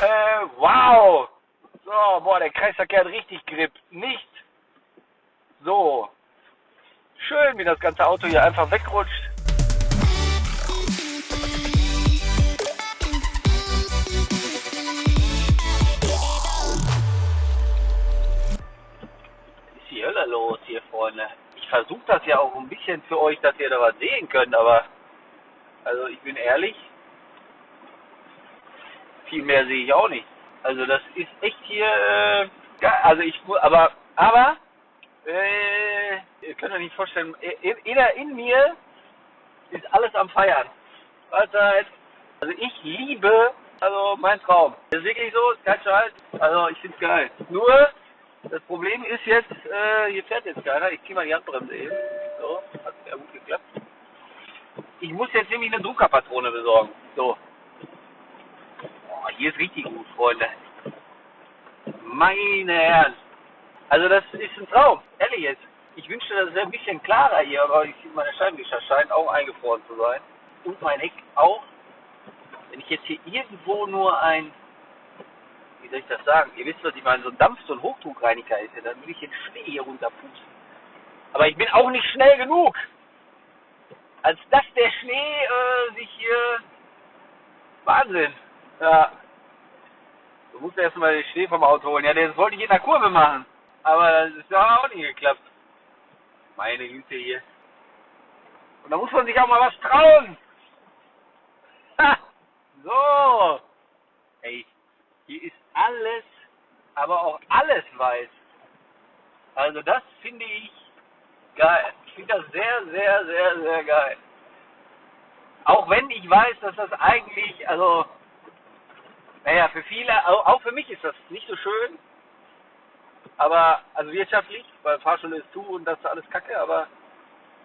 Äh, wow. So, boah, der Kreisverkehr hat richtig Grip. Nicht so. Schön, wie das ganze Auto hier einfach wegrutscht. ist die Hölle los hier, Freunde? Ich versuche das ja auch ein bisschen für euch, dass ihr da was sehen könnt, aber also ich bin ehrlich, viel mehr sehe ich auch nicht. Also das ist echt hier, äh, also ich aber, aber, äh, ihr könnt euch nicht vorstellen, in, in, in mir ist alles am Feiern. Also ich liebe, also mein Traum. Das ist wirklich so, kein Scheiß. Also ich finde es geil. Nur, das Problem ist jetzt, äh, hier fährt jetzt keiner. Ich ziehe mal die Handbremse eben. So, hat sehr gut geklappt. Ich muss jetzt nämlich eine Druckerpatrone besorgen. So. Hier ist richtig gut, Freunde. Meine Herren. Also das ist ein Traum. Ehrlich jetzt. Ich wünschte, das wäre ein bisschen klarer hier, aber ich meine Scheibenwischer scheinen auch eingefroren zu sein. Und mein Heck auch. Wenn ich jetzt hier irgendwo nur ein wie soll ich das sagen? Ihr wisst, was ich meine, so ein Dampf, so ein Hochdruckreiniger ist, ja, dann will ich den Schnee hier runterpusten. Aber ich bin auch nicht schnell genug, als dass der Schnee äh, sich hier Wahnsinn. Ja. Du musst erst mal den Schnee vom Auto holen. Ja, das wollte ich in der Kurve machen. Aber das ist ja auch nicht geklappt. Meine Güte hier. Und da muss man sich auch mal was trauen. Ha! So. Ey, hier ist alles, aber auch alles weiß. Also das finde ich geil. Ich finde das sehr, sehr, sehr, sehr geil. Auch wenn ich weiß, dass das eigentlich, also, naja, für viele, auch für mich ist das nicht so schön. Aber, also wirtschaftlich, weil Fahrschule ist zu und das ist alles kacke, aber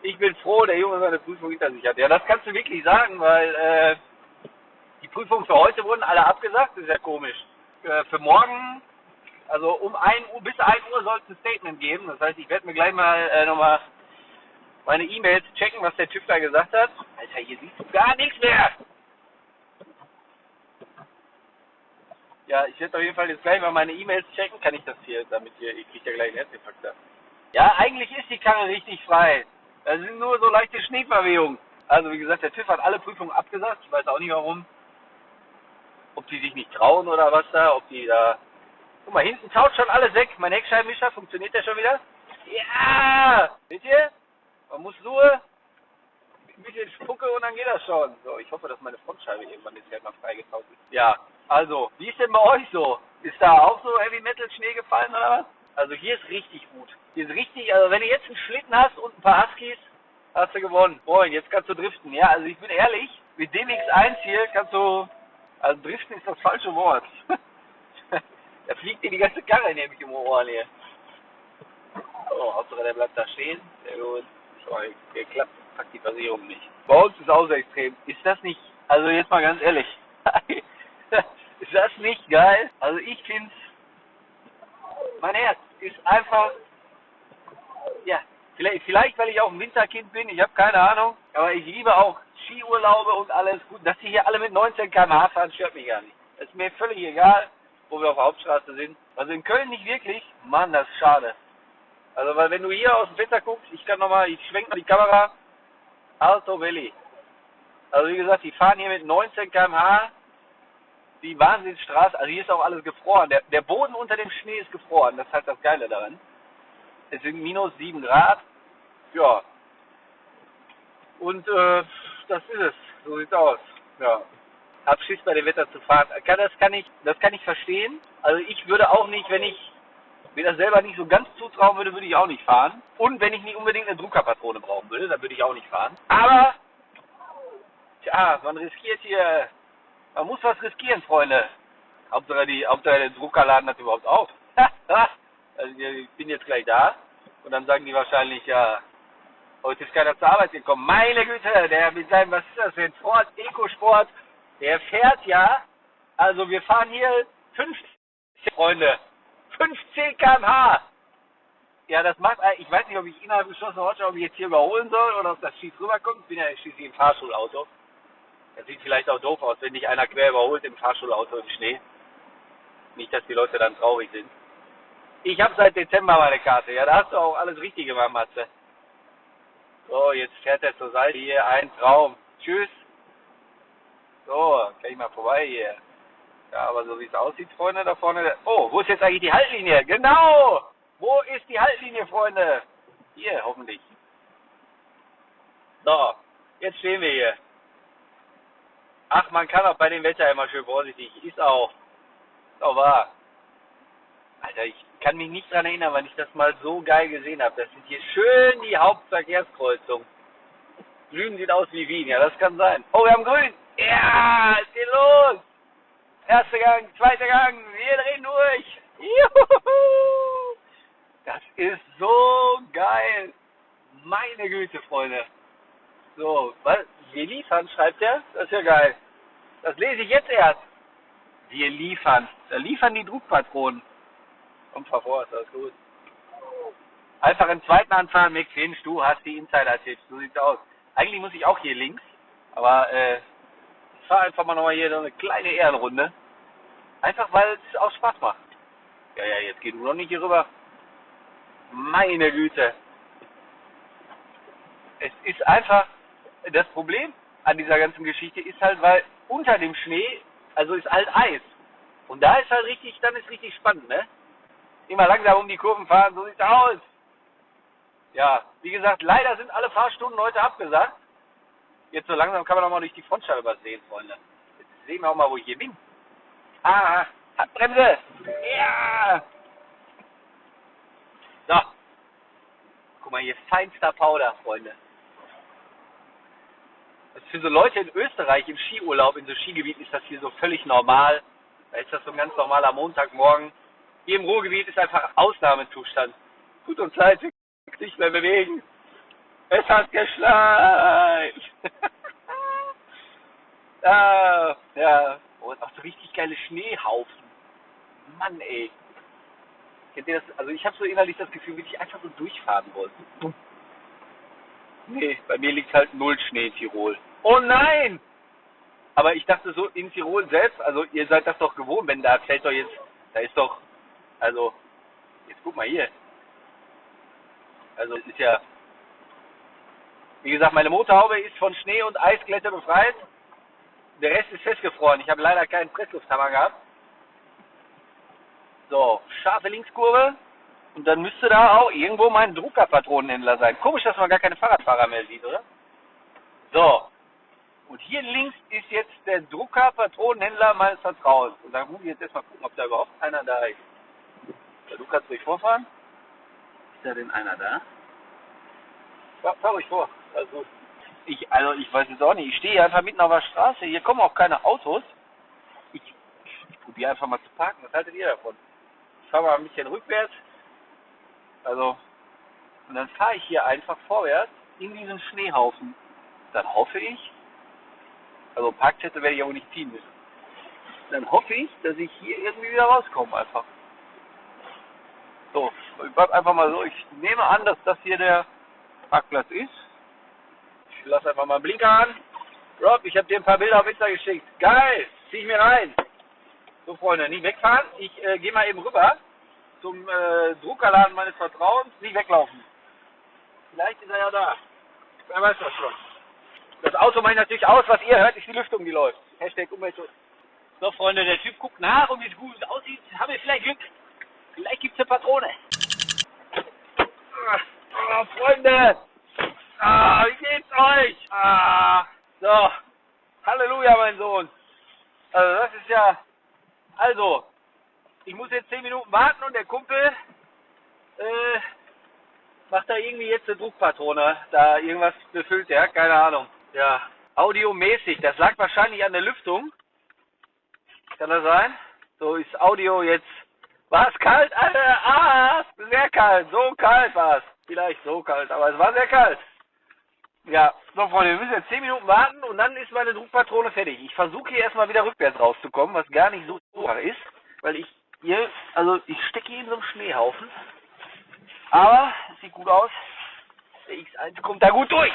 ich bin froh, der Junge seine Prüfung hinter sich hat. Ja, das kannst du wirklich sagen, weil äh, die Prüfungen für heute wurden alle abgesagt, das ist ja komisch äh, für morgen, also um 1 Uhr, bis 1 Uhr soll es ein Statement geben. Das heißt, ich werde mir gleich mal äh, nochmal meine E-Mails checken, was der Typ da gesagt hat. Alter, hier siehst du gar nichts mehr. Ja, ich werde auf jeden Fall jetzt gleich mal meine E-Mails checken. Kann ich das hier, damit hier, ich kriege ja gleich einen Herzinfarkt. Ja, eigentlich ist die Karre richtig frei. Da sind nur so leichte Schneeverwehungen. Also wie gesagt, der TÜV hat alle Prüfungen abgesagt. Ich weiß auch nicht warum ob die sich nicht trauen oder was da, ob die da. Guck mal, hinten taut schon alles weg. Mein Heckscheibenwischer, funktioniert der schon wieder? Ja! Seht ihr? Man muss nur bisschen Spucke und dann geht das schon. So, ich hoffe, dass meine Frontscheibe irgendwann jetzt mal freigetaut ist. Ja, also, wie ist denn bei euch so? Ist da auch so Heavy Metal Schnee gefallen oder was? Also hier ist richtig gut. Hier ist richtig, also wenn du jetzt einen Schlitten hast und ein paar Huskies, hast du gewonnen. Moin, jetzt kannst du driften. Ja, also ich bin ehrlich, mit dem X1 hier kannst du also driften ist das falsche Wort. da fliegt dir die ganze Karre nämlich im Ohr hier. Oh, Hauptsache der bleibt da stehen. Sehr gut. Sorry, geklappt. Packt die Versicherung nicht. Bei uns ist auch sehr extrem. Ist das nicht, also jetzt mal ganz ehrlich, ist das nicht geil? Also ich finde mein Herz ist einfach, ja, vielleicht, vielleicht weil ich auch ein Winterkind bin, ich habe keine Ahnung, aber ich liebe auch Skiurlaube und alles gut. Dass sie hier alle mit 19 km/h fahren, stört mich gar nicht. Das ist mir völlig egal, wo wir auf der Hauptstraße sind. Also in Köln nicht wirklich. Mann, das ist schade. Also, weil wenn du hier aus dem Fenster guckst, ich kann nochmal, ich schwenke mal die Kamera. Alto Valley. Also wie gesagt, die fahren hier mit 19 km/h die Wahnsinnsstraße. Also hier ist auch alles gefroren. Der, der Boden unter dem Schnee ist gefroren. Das ist halt das Geile daran. Es sind minus 7 Grad. Ja. Und äh, das ist es. So sieht's aus. Ja. Hab Schiss bei dem Wetter zu fahren. Das kann ich, das kann ich verstehen. Also ich würde auch nicht, wenn ich mir das selber nicht so ganz zutrauen würde, würde ich auch nicht fahren. Und wenn ich nicht unbedingt eine Druckerpatrone brauchen würde, dann würde ich auch nicht fahren. Aber, tja, man riskiert hier, man muss was riskieren, Freunde. Hauptsache, die, Hauptsache der Druckerladen hat überhaupt auf. also ich bin jetzt gleich da. Und dann sagen die wahrscheinlich, ja, Heute ist keiner zur Arbeit gekommen. Meine Güte, der mit seinem, was ist das denn, Sport, Ecosport, der fährt ja, also wir fahren hier 15, Freunde, 15 km/h. Ja, das macht, ich weiß nicht, ob ich innerhalb geschlossenen Ortschaft, ob ich jetzt hier überholen soll oder ob das schief rüberkommt. Ich bin ja schließlich im Fahrschulauto. Das sieht vielleicht auch doof aus, wenn dich einer quer überholt im Fahrschulauto im Schnee. Nicht, dass die Leute dann traurig sind. Ich habe seit Dezember meine Karte. Ja, da hast du auch alles richtig gemacht, Matze. So, jetzt fährt er zur Seite hier. Ein Traum. Tschüss. So, kann ich mal vorbei hier. Ja, aber so wie es aussieht, Freunde, da vorne. Oh, wo ist jetzt eigentlich die Haltlinie? Genau! Wo ist die Haltlinie, Freunde? Hier, hoffentlich. So, jetzt stehen wir hier. Ach, man kann auch bei dem Wetter immer schön vorsichtig. Ist auch. Ist auch wahr. Alter, ich kann mich nicht dran erinnern, wann ich das mal so geil gesehen habe. Das sind hier schön die Hauptverkehrskreuzung. Süden sieht aus wie Wien, ja, das kann sein. Oh, wir haben grün. Ja, es geht los. Erster Gang, zweiter Gang, wir drehen durch. Juhu. Das ist so geil. Meine Güte, Freunde. So, was? Wir liefern, schreibt er? Das ist ja geil. Das lese ich jetzt erst. Wir liefern. Da liefern die Druckpatronen. Kommt vor, ist alles gut. Einfach im zweiten anfahren, Mick Finch, du hast die Insider-Tipps. So sieht's aus. Eigentlich muss ich auch hier links, aber äh, ich fahre einfach mal nochmal hier so eine kleine Ehrenrunde. Einfach weil es auch Spaß macht. Ja, ja, jetzt geht du noch nicht hier rüber. Meine Güte. Es ist einfach, das Problem an dieser ganzen Geschichte ist halt, weil unter dem Schnee, also ist halt Eis. Und da ist halt richtig, dann ist richtig spannend, ne? Immer langsam um die Kurven fahren, so sieht's aus. Ja, wie gesagt, leider sind alle Fahrstunden heute abgesagt. Jetzt so langsam kann man auch mal durch die Frontscheibe was sehen, Freunde. Jetzt sehen wir auch mal, wo ich hier bin. Ah, Handbremse! Ja! So. Guck mal, hier feinster Powder, Freunde. Das für so Leute in Österreich im Skiurlaub, in so Skigebieten ist das hier so völlig normal. Da ist das so ein ganz normaler Montagmorgen. Hier im Ruhrgebiet ist einfach Ausnahmezustand. Tut uns leid, wir können uns nicht mehr bewegen. Es hat geschneit. ah, ja. Oh, auch so richtig geile Schneehaufen. Mann, ey. Kennt ihr das? Also ich habe so innerlich das Gefühl, wie ich einfach so durchfahren wollte. Nee, bei mir liegt halt null Schnee in Tirol. Oh nein! Aber ich dachte so in Tirol selbst, also ihr seid das doch gewohnt, wenn da fällt doch jetzt, da ist doch, also, jetzt guck mal hier. Also ist ja, wie gesagt, meine Motorhaube ist von Schnee und Eisglätte befreit. Der Rest ist festgefroren. Ich habe leider keinen Presslufthammer gehabt. So, scharfe Linkskurve. Und dann müsste da auch irgendwo mein Druckerpatronenhändler sein. Komisch, dass man gar keine Fahrradfahrer mehr sieht, oder? So. Und hier links ist jetzt der Druckerpatronenhändler meines Vertrauens. Und dann muss ich jetzt erstmal gucken, ob da überhaupt einer da ist. Du kannst ruhig vorfahren. Ist da denn einer da? Ja, fahr ruhig vor. Gut. Ich, also ich weiß jetzt auch nicht. Ich stehe hier einfach mitten auf der Straße. Hier kommen auch keine Autos. Ich, ich probiere einfach mal zu parken. Was haltet ihr davon? Ich fahre mal ein bisschen rückwärts. Also, und dann fahre ich hier einfach vorwärts in diesen Schneehaufen. Dann hoffe ich, also Parkzettel werde ich aber nicht ziehen müssen. Dann hoffe ich, dass ich hier irgendwie wieder rauskomme einfach. So, ich bleib einfach mal so. Ich nehme an, dass das hier der Parkplatz ist. Ich lasse einfach mal einen Blinker an. Rob, ich habe dir ein paar Bilder auf Insta geschickt. Geil, zieh ich mir rein. So Freunde, nicht wegfahren. Ich äh, gehe mal eben rüber zum äh, Druckerladen meines Vertrauens. Nicht weglaufen. Vielleicht ist er ja da. Wer weiß das schon. Das Auto mache ich natürlich aus. Was ihr hört, ist die Lüftung, die läuft. Hashtag Umweltschutz. So Freunde, der Typ guckt nach und wie es gut aussieht, haben wir vielleicht Glück. Vielleicht gibt es eine Patrone. Ah, Freunde! Ah, wie geht's euch? Ah, so. Halleluja, mein Sohn. Also, das ist ja. Also, ich muss jetzt 10 Minuten warten und der Kumpel äh, macht da irgendwie jetzt eine Druckpatrone. Da irgendwas befüllt er, keine Ahnung. Ja, audiomäßig, das lag wahrscheinlich an der Lüftung. Kann das sein? So ist Audio jetzt. War es kalt? Alter, ah, sehr kalt. So kalt war es. Vielleicht so kalt, aber es war sehr kalt. Ja, so Freunde, wir müssen jetzt 10 Minuten warten und dann ist meine Druckpatrone fertig. Ich versuche hier erstmal wieder rückwärts rauszukommen, was gar nicht so einfach ist, weil ich hier, also ich stecke hier in so einem Schneehaufen. Aber es sieht gut aus. Der X1 kommt da gut durch.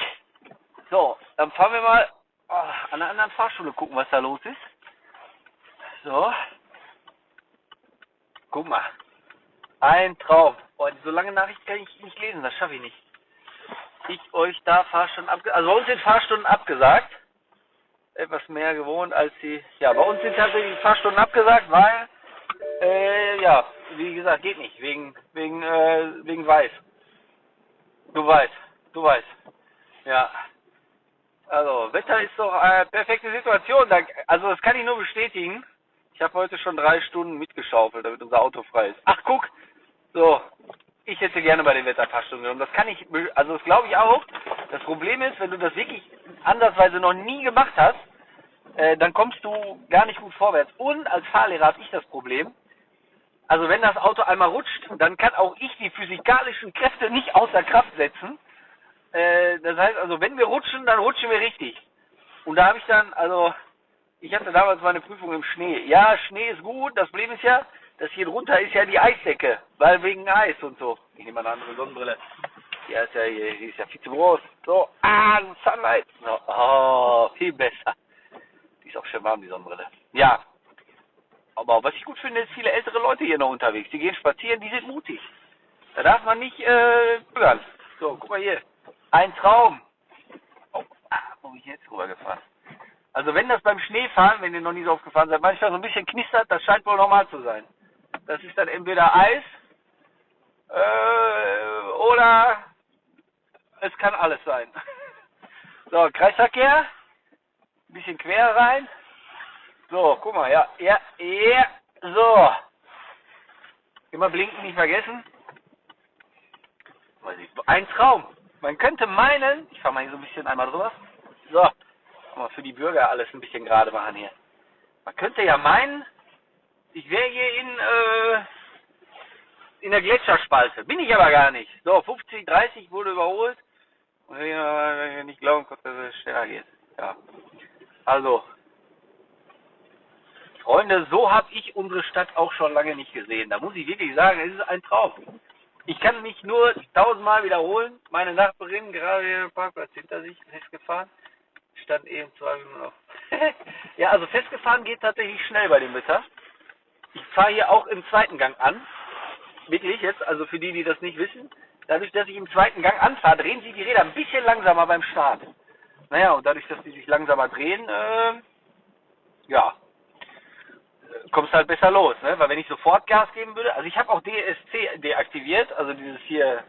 So, dann fahren wir mal oh, an einer anderen Fahrschule gucken, was da los ist. So. guck mal. Ein Traum. Boah, so lange Nachricht kann ich nicht lesen, das schaffe ich nicht. Ich euch da Fahrstunden abgesagt. Also bei uns sind Fahrstunden abgesagt. Etwas mehr gewohnt als die. Ja, bei uns sind tatsächlich Fahrstunden abgesagt, weil äh, ja, wie gesagt, geht nicht. Wegen, wegen, äh, wegen Weiß. Du weißt, du weißt. Ja. Also, Wetter ist doch eine perfekte Situation. Also, das kann ich nur bestätigen. Ich habe heute schon drei Stunden mitgeschaufelt, damit unser Auto frei ist. Ach, guck. So. Ich hätte gerne bei den Wetterfahrstunden genommen. Das kann ich, also das glaube ich auch. Das Problem ist, wenn du das wirklich andersweise noch nie gemacht hast, äh, dann kommst du gar nicht gut vorwärts. Und als Fahrlehrer habe ich das Problem, also wenn das Auto einmal rutscht, dann kann auch ich die physikalischen Kräfte nicht außer Kraft setzen. Äh, das heißt also, wenn wir rutschen, dann rutschen wir richtig. Und da habe ich dann, also, ich hatte damals meine Prüfung im Schnee. Ja, Schnee ist gut. Das Problem ist ja, das hier drunter ist ja die Eisdecke, weil wegen Eis und so. Ich nehme eine andere Sonnenbrille. Die ist ja, die ist ja viel zu groß. So, ah, Sunlight. So, oh, viel besser. Die ist auch schön warm, die Sonnenbrille. Ja, aber was ich gut finde, ist viele ältere Leute hier noch unterwegs. Die gehen spazieren, die sind mutig. Da darf man nicht äh, hören. So, guck mal hier. Ein Traum. Oh, ah, wo bin ich jetzt rübergefahren? Also wenn das beim Schneefahren, wenn ihr noch nie so aufgefahren seid, manchmal so ein bisschen knistert, das scheint wohl normal zu sein. Das ist dann entweder Eis äh, oder es kann alles sein. So, Kreisverkehr. Ein bisschen quer rein. So, guck mal, ja, ja, ja, so. Immer blinken nicht vergessen. Ein Traum. Man könnte meinen, ich fahre mal hier so ein bisschen einmal drüber. So, mal für die Bürger alles ein bisschen gerade machen hier. Man könnte ja meinen, ich wäre hier in, äh, in der Gletscherspalte. Bin ich aber gar nicht. So, 50, 30 wurde überholt. Und ich nicht glauben konnte, dass es schneller geht. Ja. Also, Freunde, so habe ich unsere Stadt auch schon lange nicht gesehen. Da muss ich wirklich sagen, es ist ein Traum. Ich kann mich nur tausendmal wiederholen. Meine Nachbarin, gerade den Parkplatz hinter sich, festgefahren, stand eben zwei Minuten auf. ja, also festgefahren geht tatsächlich schnell bei dem Wetter. Ich fahre hier auch im zweiten Gang an. Wirklich jetzt, also für die, die das nicht wissen. Dadurch, dass ich im zweiten Gang anfahre, drehen sich die Räder ein bisschen langsamer beim Start. Naja, und dadurch, dass die sich langsamer drehen, äh, ja, kommst halt besser los, ne? Weil wenn ich sofort Gas geben würde, also ich habe auch DSC deaktiviert, also dieses hier,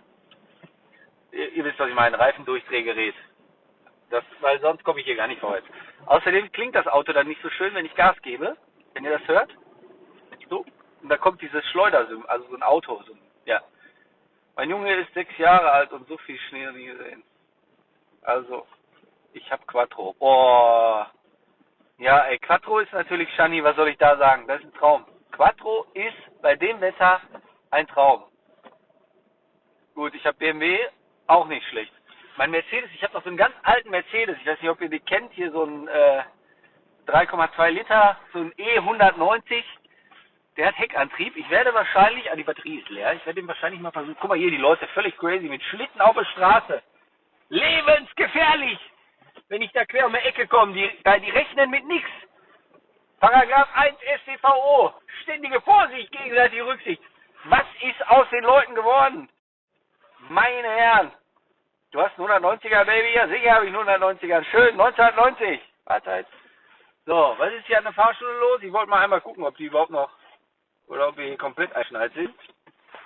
ihr, wisst, was ich meine, Reifendurchdrehgerät. Das, weil sonst komme ich hier gar nicht vorwärts. Außerdem klingt das Auto dann nicht so schön, wenn ich Gas gebe, wenn ihr das hört. Und da kommt dieses Schleuder, also so ein Auto, so, ja. Mein Junge ist sechs Jahre alt und so viel Schnee nie gesehen. Also, ich habe Quattro. Oh, ja, ey, Quattro ist natürlich, Shani, was soll ich da sagen? Das ist ein Traum. Quattro ist bei dem Wetter ein Traum. Gut, ich habe BMW, auch nicht schlecht. Mein Mercedes, ich habe noch so einen ganz alten Mercedes, ich weiß nicht, ob ihr den kennt, hier so ein äh, 3,2 Liter, so ein E190. Der hat Heckantrieb. Ich werde wahrscheinlich, ah, die Batterie ist leer, ich werde den wahrscheinlich mal versuchen. Guck mal hier, die Leute, völlig crazy, mit Schlitten auf der Straße. Lebensgefährlich! wenn ich da quer um die Ecke komme, die, die rechnen mit nichts. Paragraph 1 StVO, ständige Vorsicht, gegenseitige Rücksicht. Was ist aus den Leuten geworden? Meine Herren, du hast einen 190er Baby, ja sicher habe ich einen 190er, schön, 1990. Warte jetzt. So, was ist hier an der Fahrschule los? Ich wollte mal einmal gucken, ob die überhaupt noch, oder ob wir hier komplett einschneit sind.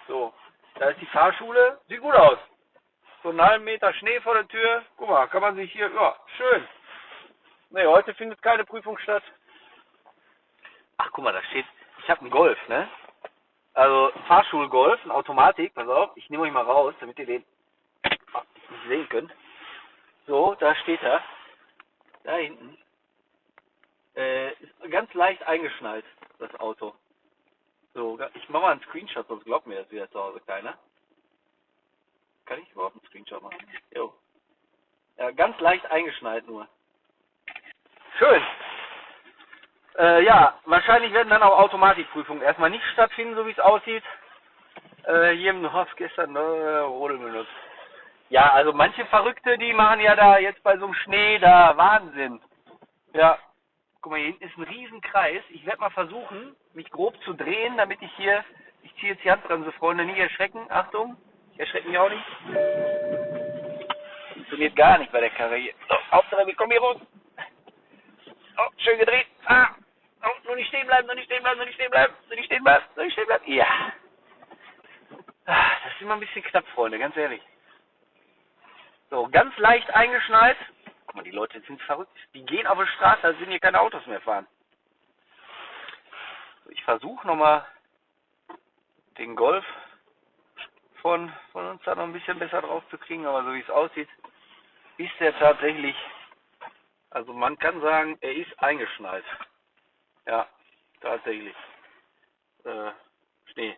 So, da ist die Fahrschule, sieht gut aus so einen halben Meter Schnee vor der Tür. Guck mal, kann man sich hier, ja, schön. Ne, heute findet keine Prüfung statt. Ach, guck mal, da steht, ich habe einen Golf, ne? Also Fahrschulgolf, eine Automatik, pass auf, ich nehme euch mal raus, damit ihr den nicht sehen könnt. So, da steht er. Da hinten. Äh, ist ganz leicht eingeschnallt, das Auto. So, ich mache mal einen Screenshot, sonst glaubt mir das wieder zu Hause keiner. Kann ich überhaupt einen Screenshot machen? Jo. Ja, ganz leicht eingeschneit nur. Schön. Äh, ja, wahrscheinlich werden dann auch Automatikprüfungen erstmal nicht stattfinden, so wie es aussieht. Äh, hier im Dorf gestern äh, Rodel benutzt. Ja, also manche Verrückte, die machen ja da jetzt bei so einem Schnee da Wahnsinn. Ja, guck mal, hier hinten ist ein Riesenkreis. Ich werde mal versuchen, mich grob zu drehen, damit ich hier Ich ziehe jetzt die Handbremse, Freunde, nicht erschrecken. Achtung, ich erschrecke mich auch nicht. Funktioniert gar nicht bei der Karre hier. So, Hauptsache, wir kommen hier raus. Oh, schön gedreht. Ah, oh, nur nicht stehen bleiben, nur nicht stehen bleiben, nur nicht stehen bleiben, nur nicht stehen bleiben, nur nicht stehen bleiben. Ja. Ah, das ist immer ein bisschen knapp, Freunde, ganz ehrlich. So, ganz leicht eingeschneit. Guck mal, die Leute sind verrückt. Die gehen auf der Straße, als sind hier keine Autos mehr fahren. Ich versuche nochmal den Golf von, von uns da noch ein bisschen besser drauf zu kriegen, aber so wie es aussieht, ist er tatsächlich, also man kann sagen, er ist eingeschneit. Ja, tatsächlich. Äh, Schnee.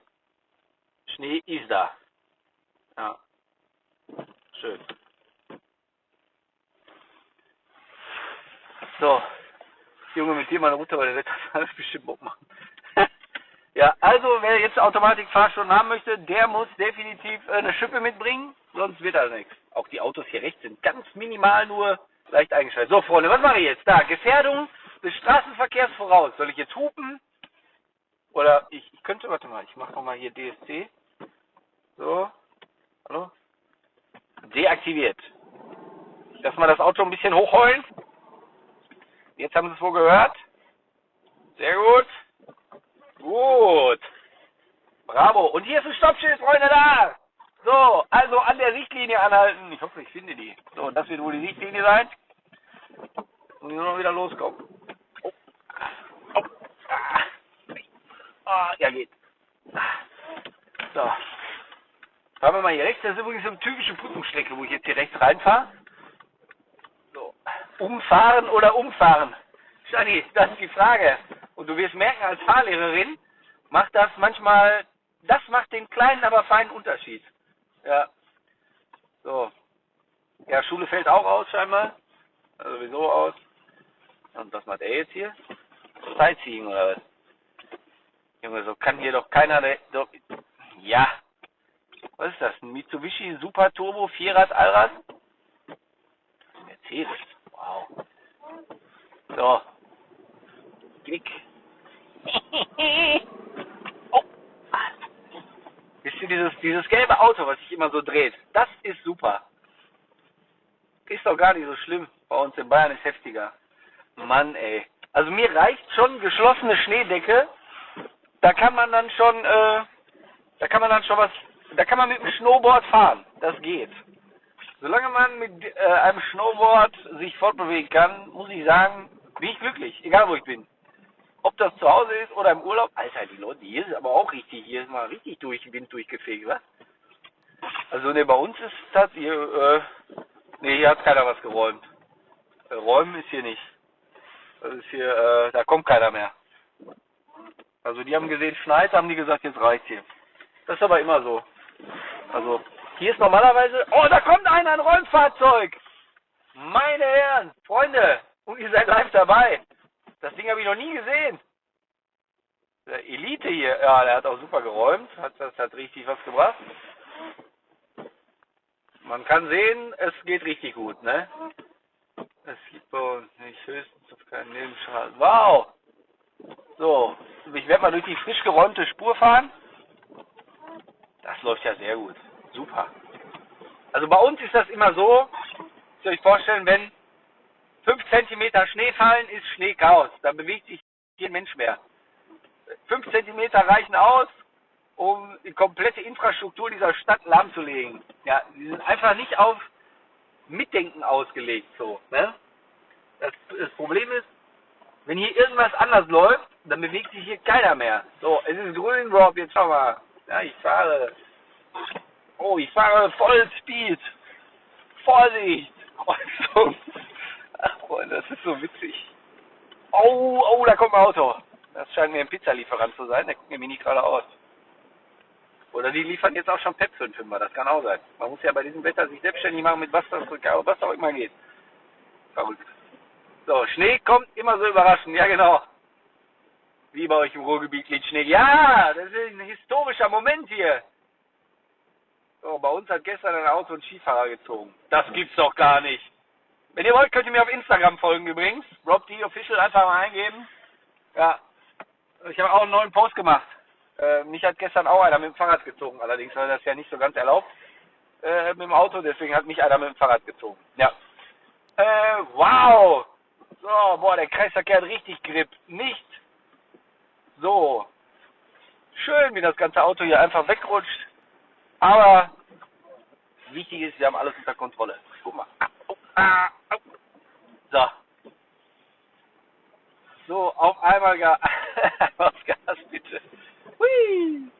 Schnee ist da. Ja. Schön. So. Junge, mit dir meine Mutter, weil der wird das alles bestimmt Bock machen. ja, also wer jetzt Automatikfahrstunden haben möchte, der muss definitiv äh, eine Schippe mitbringen, sonst wird das nichts. Auch die Autos hier rechts sind ganz minimal nur leicht eingeschaltet. So, Freunde, was mache ich jetzt? Da, Gefährdung des Straßenverkehrs voraus. Soll ich jetzt hupen? Oder ich, ich könnte, warte mal, ich mache nochmal hier DSC. So. Hallo? Deaktiviert. Lass mal das Auto ein bisschen hochheulen. Jetzt haben Sie es wohl gehört. Sehr gut. Gut. Bravo. Und hier ist ein Stoppschild, Freunde, da. So, also an der Sichtlinie anhalten. Ich hoffe, ich finde die. So, das wird wohl die Sichtlinie sein. Und nur noch wieder loskommen. Oh. Oh. Ah, ja, geht. So. Fahren wir mal hier rechts. Das ist übrigens eine typische Prüfungsstrecke, wo ich jetzt hier rechts reinfahre. Umfahren oder umfahren? Shani, das ist die Frage. Und du wirst merken, als Fahrlehrerin macht das manchmal, das macht den kleinen, aber feinen Unterschied. Ja. So. Ja, Schule fällt auch aus scheinbar. Also sowieso aus. Und was macht er jetzt hier? Sightseeing oder was? Junge, so kann hier doch keiner. Doch, ja. Was ist das? Ein Mitsubishi Super Turbo Vierrad Allrad? Mercedes. Wow. So. Klick. oh. Wisst ihr, dieses, dieses gelbe Auto, was sich immer so dreht, das ist super. Ist doch gar nicht so schlimm. Bei uns in Bayern ist heftiger. Mann, ey. Also mir reicht schon geschlossene Schneedecke. Da kann man dann schon, äh, da kann man dann schon was, da kann man mit dem Snowboard fahren. Das geht. Solange man mit äh, einem Snowboard sich fortbewegen kann, muss ich sagen, bin ich glücklich, egal wo ich bin. Ob das zu Hause ist oder im Urlaub. Alter, die Leute, hier ist aber auch richtig, hier ist mal richtig durch Wind durchgefegt, was? Also ne, bei uns ist das hier, äh, ne, hier hat keiner was geräumt. Äh, räumen ist hier nicht. Das ist hier, äh, da kommt keiner mehr. Also die haben gesehen, schneit, haben die gesagt, jetzt reicht's hier. Das ist aber immer so. Also hier ist normalerweise, oh, da kommt einer, ein Räumfahrzeug. Meine Herren, Freunde, und ihr seid live dabei. Das Ding habe ich noch nie gesehen. Der Elite hier, ja, der hat auch super geräumt. Hat, das hat richtig was gebracht. Man kann sehen, es geht richtig gut, ne? Es gibt bei uns nicht höchstens auf keinen Nebenschaden. Wow! So, ich werde mal durch die frisch geräumte Spur fahren. Das läuft ja sehr gut. Super. Also bei uns ist das immer so, ihr euch vorstellen, wenn 5 cm Schnee fallen, ist Schneechaos. Da bewegt sich kein Mensch mehr. 5 cm reichen aus, um die komplette Infrastruktur dieser Stadt lahmzulegen. Ja, die sind einfach nicht auf Mitdenken ausgelegt so. Ne? Das, das Problem ist, wenn hier irgendwas anders läuft, dann bewegt sich hier keiner mehr. So, es ist grün, Rob, jetzt schau mal. Ja, ich fahre. Oh, ich fahre voll Speed. Vorsicht! Also, ach Freunde, das ist so witzig. Oh, oh, da kommt ein Auto. Das scheint mir ein Pizzalieferant zu sein. Der guckt mir nicht gerade aus. Oder die liefern jetzt auch schon Pep für den Fünfer. Das kann auch sein. Man muss ja bei diesem Wetter sich selbstständig machen mit was das was auch immer geht. Verrückt. So, Schnee kommt immer so überraschend. Ja, genau. Wie bei euch im Ruhrgebiet liegt Schnee. Ja, das ist ein historischer Moment hier. So, bei uns hat gestern ein Auto einen Skifahrer gezogen. Das gibt's doch gar nicht. Wenn ihr wollt, könnt ihr mir auf Instagram folgen übrigens. Rob D Official einfach mal eingeben. Ja. Ich habe auch einen neuen Post gemacht. Äh, mich hat gestern auch einer mit dem Fahrrad gezogen, allerdings war das ja nicht so ganz erlaubt äh, mit dem Auto, deswegen hat mich einer mit dem Fahrrad gezogen. Ja. Äh, wow! So, boah, der Kreisverkehr hat richtig Grip. Nicht so. Schön, wie das ganze Auto hier einfach wegrutscht. Aber wichtig ist, wir haben alles unter Kontrolle. Guck mal. So. So, auf einmal Gas. aufs Gas, bitte. Hui.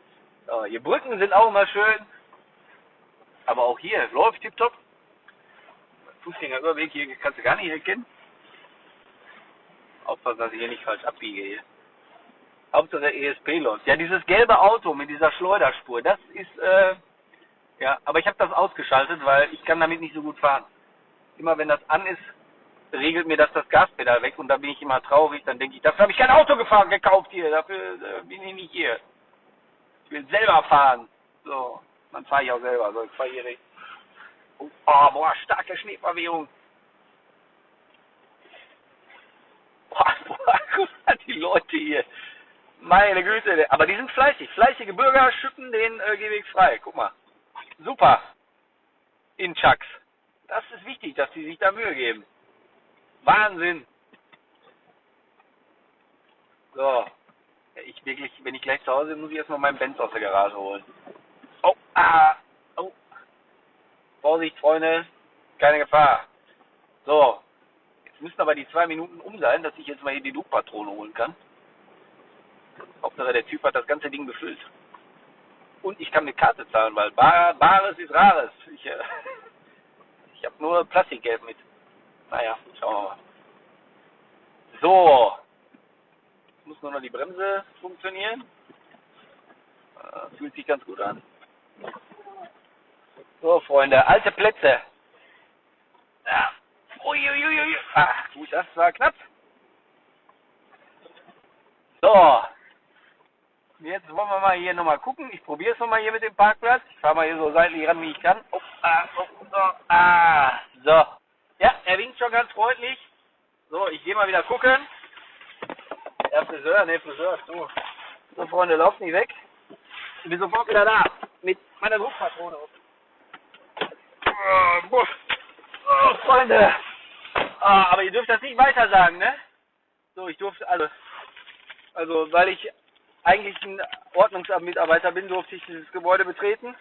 So, die Brücken sind auch immer schön. Aber auch hier läuft tipptopp. Fußgängerüberweg hier kannst du gar nicht erkennen. Aufpassen, dass ich hier nicht falsch abbiege hier. Hauptsache ESP läuft. Ja, dieses gelbe Auto mit dieser Schleuderspur, das ist, äh, ja, aber ich habe das ausgeschaltet, weil ich kann damit nicht so gut fahren. Immer wenn das an ist, regelt mir das das Gaspedal weg und da bin ich immer traurig. Dann denke ich, dafür habe ich kein Auto gefahren, gekauft hier, dafür äh, bin ich nicht hier. Ich will selber fahren. So, dann fahre ich auch selber. So, ich fahre hier recht. Oh, boah, starke Schneeverwehung. Boah, boah, guck mal, die Leute hier. Meine Güte, aber die sind fleißig. Fleißige Bürger schütten den äh, Gehweg frei. Guck mal. Super. In Chucks. Das ist wichtig, dass die sich da Mühe geben. Wahnsinn. So. Ich wirklich, wenn ich gleich zu Hause bin, muss ich erstmal meinen Benz aus der Garage holen. Oh, ah, oh. Vorsicht, Freunde. Keine Gefahr. So. Jetzt müssen aber die zwei Minuten um sein, dass ich jetzt mal hier die Luftpatrone holen kann. Hauptsache der Typ hat das ganze Ding befüllt. Und ich kann mit Karte zahlen, weil Bar, Bares ist Rares. Ich, äh, ich habe nur Plastikgeld mit. Naja, schauen wir mal. So. Jetzt muss nur noch die Bremse funktionieren. Äh, fühlt sich ganz gut an. So, Freunde, alte Plätze. Ja. Uiuiui. Ah, gut, das war knapp. So. Jetzt wollen wir mal hier nochmal gucken. Ich probiere es nochmal hier mit dem Parkplatz. Ich fahre mal hier so seitlich ran, wie ich kann. Oh, ah, oh, so, ah, so. Ja, er winkt schon ganz freundlich. So, ich gehe mal wieder gucken. Der Friseur, ne, Friseur, du. So, Freunde, lauft nicht weg. Ich bin sofort wieder da. Mit meiner Druckpatrone. Oh, oh, Freunde. Ah, aber ihr dürft das nicht weiter sagen, ne? So, ich durfte, also, also, weil ich eigentlich ein Ordnungsamtmitarbeiter bin, durfte ich dieses Gebäude betreten.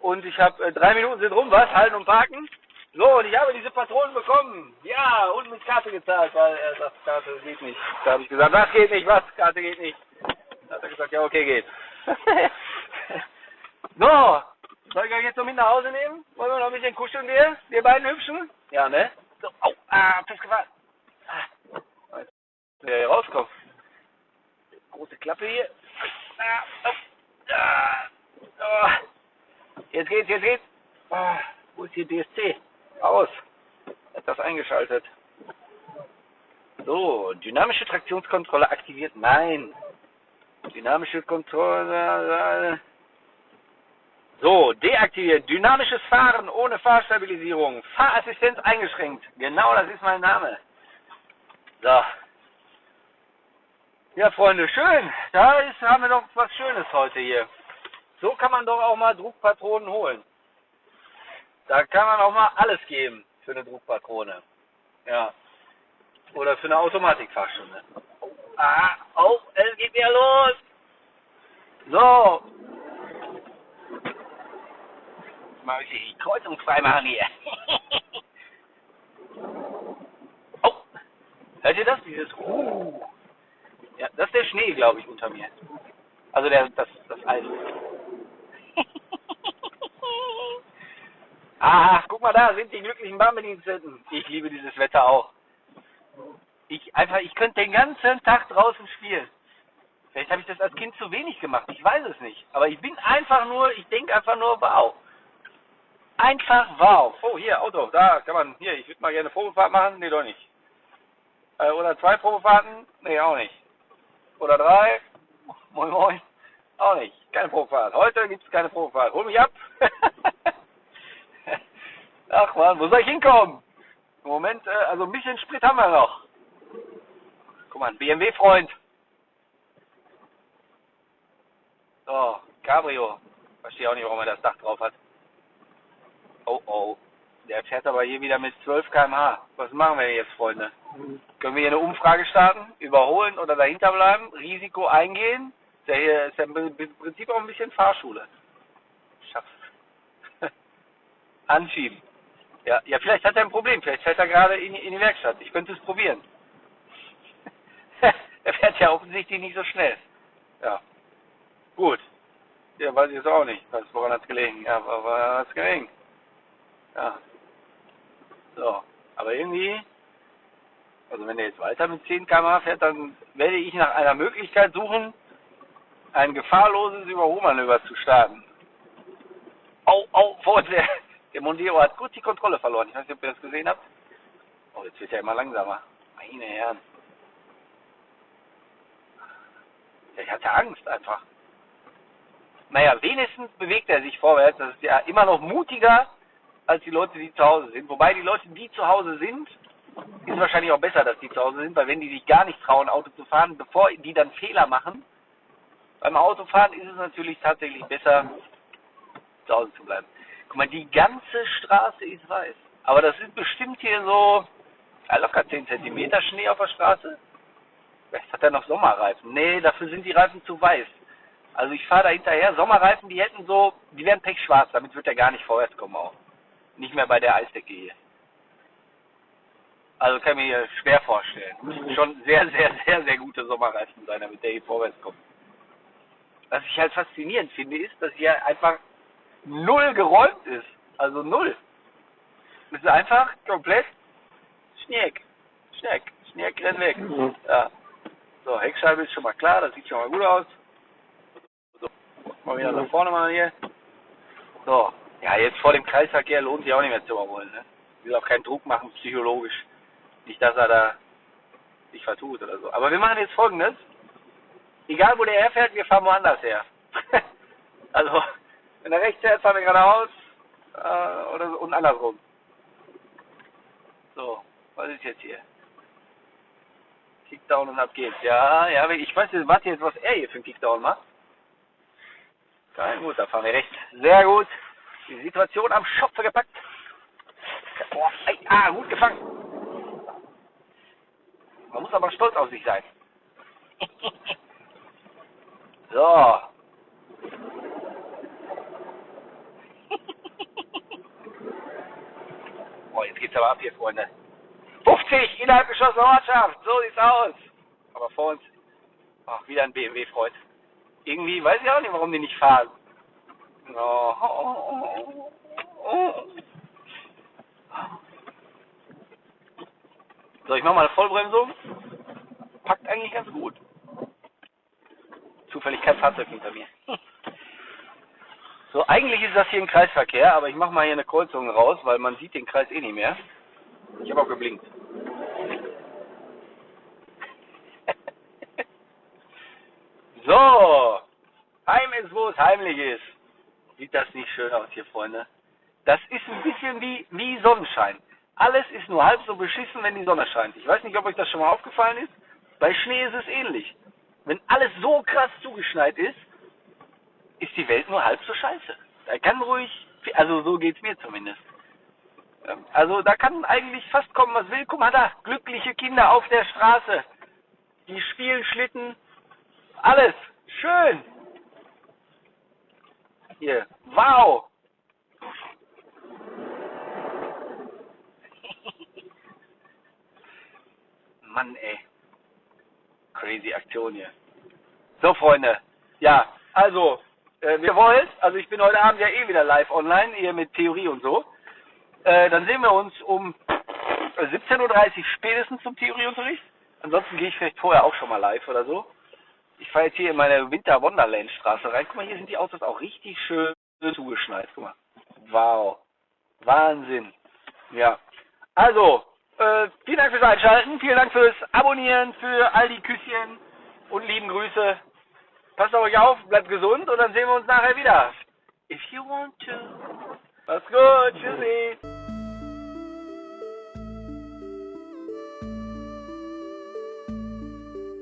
Und ich habe äh, drei Minuten sind rum, was? Halten und parken. So, und ich habe diese Patronen bekommen. Ja, und mit Karte gezahlt, weil er sagt, Karte geht nicht. Da habe ich gesagt, was geht nicht, was? Karte geht nicht. Da hat er gesagt, ja, okay, geht. so, soll ich euch jetzt noch mit nach Hause nehmen? Wollen wir noch ein bisschen kuscheln, wir? Wir beiden Hübschen? Ja, ne? So, au, ah, festgefahren. Ah, jetzt, wer hier rauskommt. Große Klappe hier. Jetzt geht's, jetzt geht's. Ah, wo ist hier DSC? Aus. Hat das eingeschaltet. So, dynamische Traktionskontrolle aktiviert. Nein. Dynamische Kontrolle. So, deaktiviert. Dynamisches Fahren ohne Fahrstabilisierung. Fahrassistenz eingeschränkt. Genau, das ist mein Name. So. Ja, Freunde, schön. Da ist, haben wir doch was Schönes heute hier. So kann man doch auch mal Druckpatronen holen. Da kann man auch mal alles geben für eine Druckpatrone. Ja. Oder für eine Automatikfahrstunde. Oh, ah, oh, es geht wieder los. So. Mal ich die Kreuzung frei machen hier. oh. Hört ihr das? Dieses uh. Ja, das ist der Schnee, glaube ich, unter mir. Also der, das, das Eis. Ah, guck mal da, sind die glücklichen Bahnbediensteten. Ich liebe dieses Wetter auch. Ich einfach, ich könnte den ganzen Tag draußen spielen. Vielleicht habe ich das als Kind zu wenig gemacht, ich weiß es nicht. Aber ich bin einfach nur, ich denke einfach nur, wow. Einfach wow. Oh, hier, Auto, da kann man, hier, ich würde mal gerne Probefahrt machen. Nee, doch nicht. Äh, oder zwei Probefahrten? Nee, auch nicht. Oder drei? Moin, moin. Auch nicht. Keine Probefahrt. Heute gibt es keine Probefahrt. Hol mich ab. Ach man, wo soll ich hinkommen? Im Moment, äh, also ein bisschen Sprit haben wir noch. Guck mal, BMW-Freund. So, Cabrio. Verstehe auch nicht, warum er das Dach drauf hat. Oh oh. Der fährt aber hier wieder mit 12 km/h. Was machen wir jetzt, Freunde? Können wir hier eine Umfrage starten? Überholen oder dahinter bleiben? Risiko eingehen? Ist ja, hier, ist ja im Prinzip auch ein bisschen Fahrschule. Schaff's. Anschieben. Ja, ja, vielleicht hat er ein Problem. Vielleicht fährt er gerade in, in die Werkstatt. Ich könnte es probieren. er fährt ja offensichtlich nicht so schnell. Ja. Gut. Ja, weiß ich jetzt auch nicht. Was, woran hat es gelegen? Ja, woran hat es gelegen? Ja. So. Aber irgendwie, also wenn er jetzt weiter mit 10 km fährt, dann werde ich nach einer Möglichkeit suchen, ein gefahrloses Überholmanöver zu starten. Au, au, vor der, der Mondeo hat gut die Kontrolle verloren. Ich weiß nicht, ob ihr das gesehen habt. Oh, jetzt wird er immer langsamer. Meine Herren. Ich hatte Angst einfach. Naja, wenigstens bewegt er sich vorwärts. Das ist ja immer noch mutiger als die Leute, die zu Hause sind. Wobei die Leute, die zu Hause sind, ist wahrscheinlich auch besser, dass die zu Hause sind, weil wenn die sich gar nicht trauen, Auto zu fahren, bevor die dann Fehler machen, beim Autofahren ist es natürlich tatsächlich besser, zu Hause zu bleiben. Guck mal, die ganze Straße ist weiß. Aber das sind bestimmt hier so locker 10 cm Schnee auf der Straße. Vielleicht hat er noch Sommerreifen. Nee, dafür sind die Reifen zu weiß. Also ich fahre da hinterher. Sommerreifen, die hätten so, die wären pechschwarz, damit wird er gar nicht vorwärts kommen auch. Nicht mehr bei der Eisdecke hier. Also kann ich mir hier schwer vorstellen. Schon sehr, sehr, sehr, sehr gute Sommerreifen sein, damit der hier vorwärts kommt. Was ich halt faszinierend finde, ist, dass hier einfach null geräumt ist. Also null. Es ist einfach komplett Schneck. Schneck. Schneck rennt weg. Ja. So, Heckscheibe ist schon mal klar, das sieht schon mal gut aus. So, mal wieder nach vorne mal hier. So, ja, jetzt vor dem Kreisverkehr lohnt sich auch nicht mehr zu überholen. Ne? Ich will auch keinen Druck machen, psychologisch. Nicht, dass er da sich vertut oder so. Aber wir machen jetzt folgendes. Egal, wo der herfährt, wir fahren woanders her. also, wenn er rechts fährt, fahren wir geradeaus äh, oder so, und andersrum. So, was ist jetzt hier? Kickdown und ab geht's. Ja, ja, ich weiß, warte jetzt, was er hier für einen Kickdown macht. Geil, gut, da fahren wir rechts. Sehr gut. Die Situation am Schopfe gepackt. Boah, ey, ah, gut gefangen. Man muss aber stolz auf sich sein. so. Boah, jetzt geht's aber ab hier, Freunde. 50 innerhalb geschlossener Ortschaft. So sieht's aus. Aber vor uns, ach, wieder ein BMW-Freund. Irgendwie weiß ich auch nicht, warum die nicht fahren. Oh, oh, oh, so, ich mach mal eine Vollbremsung. Packt eigentlich ganz gut. Zufällig kein Fahrzeug hinter mir. So, eigentlich ist das hier ein Kreisverkehr, aber ich mache mal hier eine Kreuzung raus, weil man sieht den Kreis eh nicht mehr. Ich habe auch geblinkt. so, heim ist, wo es heimlich ist. Sieht das nicht schön aus hier, Freunde? Das ist ein bisschen wie, wie Sonnenschein. Alles ist nur halb so beschissen, wenn die Sonne scheint. Ich weiß nicht, ob euch das schon mal aufgefallen ist. Bei Schnee ist es ähnlich. Wenn alles so krass zugeschneit ist, ist die Welt nur halb so scheiße. Da kann ruhig, also so geht's mir zumindest. Ähm, also da kann eigentlich fast kommen, was will. Guck mal da, glückliche Kinder auf der Straße. Die spielen Schlitten. Alles. Schön. Hier. Wow. Mann, ey. Crazy Aktion hier. So, Freunde. Ja, also, äh, wir wollt, also ich bin heute Abend ja eh wieder live online, hier mit Theorie und so. Äh, dann sehen wir uns um 17.30 Uhr spätestens zum Theorieunterricht. Ansonsten gehe ich vielleicht vorher auch schon mal live oder so. Ich fahre jetzt hier in meine Winter Wonderland Straße rein. Guck mal, hier sind die Autos auch richtig schön zugeschneit. Guck mal. Wow. Wahnsinn. Ja. Also, äh, vielen Dank fürs Einschalten. Vielen Dank fürs Abonnieren, für all die Küsschen und lieben Grüße. Passt auf euch auf, bleibt gesund und dann sehen wir uns nachher wieder. If you want to. Mach's gut. Tschüssi.